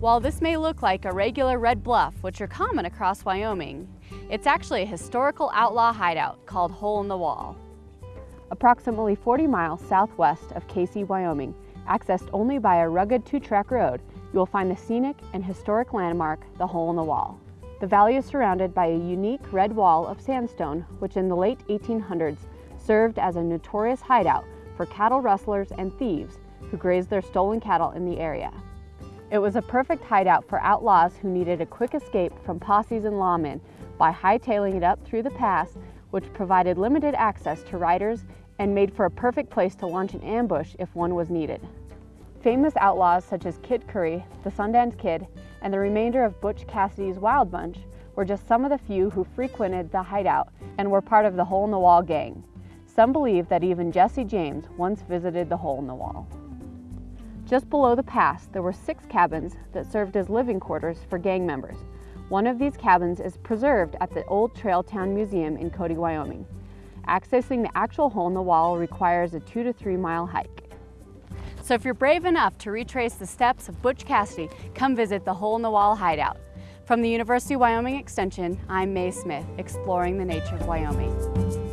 While this may look like a regular red bluff, which are common across Wyoming, it's actually a historical outlaw hideout called Hole in the Wall. Approximately 40 miles southwest of Kaycee, Wyoming, accessed only by a rugged two-track road, you will find the scenic and historic landmark, the Hole in the Wall. The valley is surrounded by a unique red wall of sandstone, which in the late 1800s served as a notorious hideout for cattle rustlers and thieves who grazed their stolen cattle in the area. It was a perfect hideout for outlaws who needed a quick escape from posses and lawmen by hightailing it up through the pass, which provided limited access to riders and made for a perfect place to launch an ambush if one was needed. Famous outlaws such as Kid Curry, the Sundance Kid, and the remainder of Butch Cassidy's Wild Bunch were just some of the few who frequented the hideout and were part of the Hole in the Wall gang. Some believe that even Jesse James once visited the Hole in the Wall. Just below the pass, there were six cabins that served as living quarters for gang members. One of these cabins is preserved at the Old Trail Town Museum in Cody, Wyoming. Accessing the actual hole in the wall requires a two to three mile hike. So if you're brave enough to retrace the steps of Butch Cassidy, come visit the Hole in the Wall Hideout. From the University of Wyoming Extension, I'm Mae Smith, exploring the nature of Wyoming.